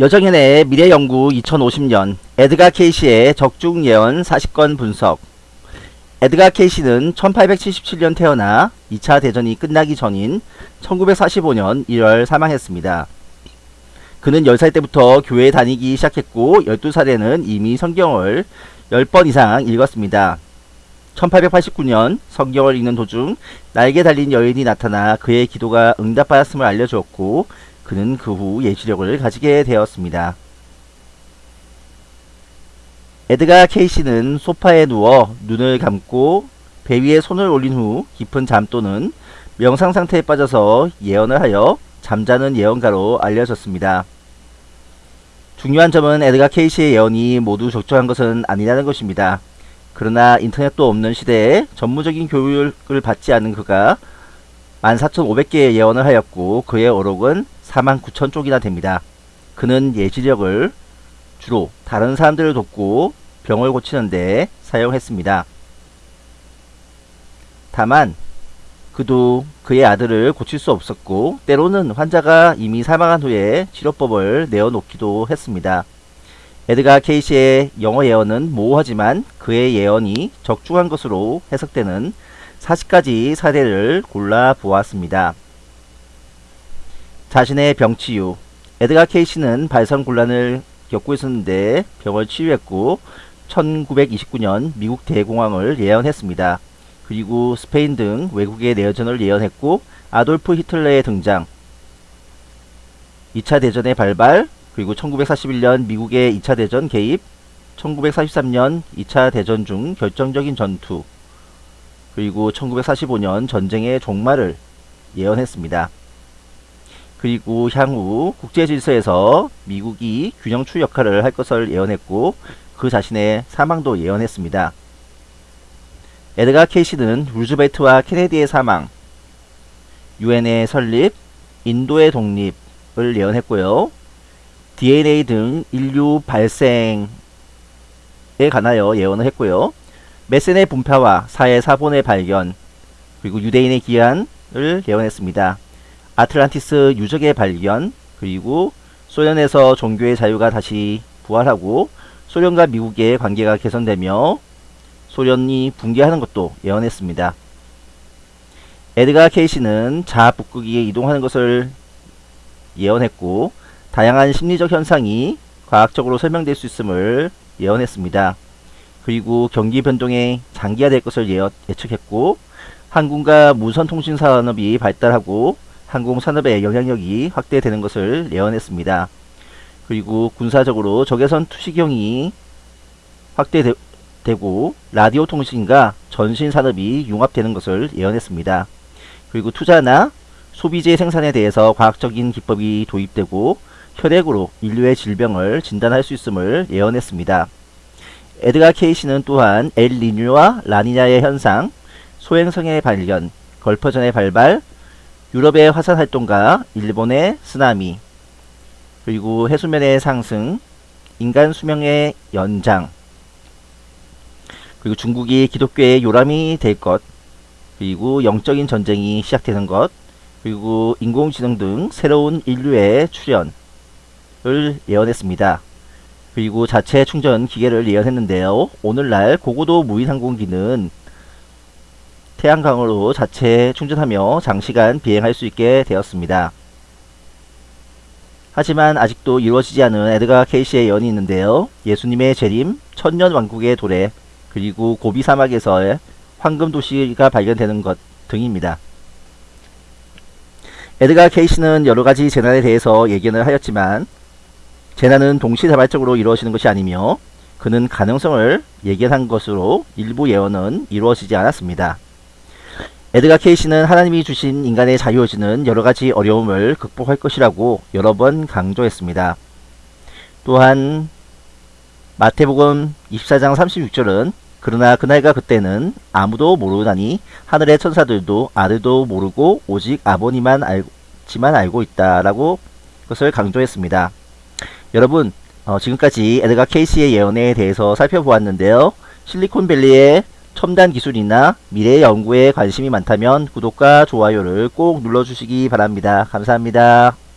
여정현의 미래연구 2050년 에드가 케이시의 적중 예언 40건 분석 에드가 케이시는 1877년 태어나 2차 대전이 끝나기 전인 1945년 1월 사망했습니다. 그는 10살 때부터 교회 다니기 시작했고 12살에는 이미 성경을 10번 이상 읽었습니다. 1889년 성경을 읽는 도중 날개 달린 여인이 나타나 그의 기도가 응답받았음을 알려주었고 그는 그 후 예지력을 가지게 되었습니다. 에드가 케이시는 소파에 누워 눈을 감고 배 위에 손을 올린 후 깊은 잠 또는 명상 상태에 빠져서 예언을 하여 잠자는 예언가로 알려졌습니다. 중요한 점은 에드가 케이시의 예언이 모두 적절한 것은 아니라는 것입니다. 그러나 인터넷도 없는 시대에 전문적인 교육을 받지 않은 그가 14,500개의 예언을 하였고 그의 어록은 49,000쪽이나 됩니다. 그는 예지력을 주로 다른 사람들을 돕고 병을 고치는데 사용했습니다. 다만 그도 그의 아들을 고칠 수 없었고 때로는 환자가 이미 사망한 후에 치료법을 내어놓기도 했습니다. 에드가 케이시의 영어 예언은 모호하지만 그의 예언이 적중한 것으로 해석되는 40가지 사례를 골라 보았습니다. 자신의 병치유 에드가 케이시는 발성곤란을 겪고 있었는데 병을 치유했고 1929년 미국 대공황을 예언했습니다. 그리고 스페인 등 외국의 내전을 예언했고 아돌프 히틀러의 등장 2차 대전의 발발 그리고 1941년 미국의 2차 대전 개입 1943년 2차 대전 중 결정적인 전투 그리고 1945년 전쟁의 종말을 예언했습니다. 그리고 향후 국제 질서에서 미국이 균형추 역할을 할 것을 예언했고 그 자신의 사망도 예언했습니다. 에드가 케이시는 루즈벨트와 케네디의 사망, 유엔의 설립, 인도의 독립을 예언했고요. DNA 등 인류 발생에 관하여 예언을 했고요. 메센의 분파와 사회 사본의 발견, 그리고 유대인의 기한을 예언했습니다. 아틀란티스 유적의 발견, 그리고 소련에서 종교의 자유가 다시 부활하고 소련과 미국의 관계가 개선되며 소련이 붕괴하는 것도 예언했습니다. 에드가 케이시는 자아 북극이 이동하는 것을 예언했고 다양한 심리적 현상이 과학적으로 설명될 수 있음을 예언했습니다. 그리고 경기 변동에 장기화될 것을 예측했고 항공과 무선 통신 산업이 발달하고 항공산업의 영향력이 확대되는 것을 예언했습니다. 그리고 군사적으로 적외선 투시경이 확대되고 라디오 통신과 전신 산업이 융합되는 것을 예언했습니다. 그리고 투자나 소비재 생산에 대해서 과학적인 기법이 도입되고 혈액으로 인류의 질병을 진단할 수 있음을 예언했습니다. 에드가 케이시는 또한 엘리뉴와 라니냐의 현상, 소행성의 발견, 걸퍼전의 발발, 유럽의 화산 활동과 일본의 쓰나미, 그리고 해수면의 상승, 인간 수명의 연장, 그리고 중국이 기독교의 요람이 될 것, 그리고 영적인 전쟁이 시작되는 것, 그리고 인공지능 등 새로운 인류의 출현을 예언했습니다. 그리고 자체 충전 기계를 예언했는데요. 오늘날 고고도 무인 항공기는 태양광으로 자체 충전하며 장시간 비행할 수 있게 되었습니다. 하지만 아직도 이루어지지 않은 에드가 케이시의 예언이 있는데요. 예수님의 재림, 천년 왕국의 도래, 그리고 고비 사막에서의 황금 도시가 발견되는 것 등입니다. 에드가 케이시는 여러가지 재난에 대해서 예견을 하였지만 재난은 동시다발적으로 이루어지는 것이 아니며 그는 가능성을 예견한 것으로 일부 예언은 이루어지지 않았습니다. 에드가 케이시는 하나님이 주신 인간의 자유의지는 여러가지 어려움을 극복할 것이라고 여러 번 강조했습니다. 또한 마태복음 24장 36절은 그러나 그날과 그때는 아무도 모르나니 하늘의 천사들도 아들도 모르고 오직 아버님만 알지만 알고 있다라고 것을 강조했습니다. 여러분 어, 지금까지 에드가 케이시의 예언에 대해서 살펴보았는데요. 실리콘밸리의 첨단 기술이나 미래 연구에 관심이 많다면 구독과 좋아요를 꼭 눌러주시기 바랍니다. 감사합니다.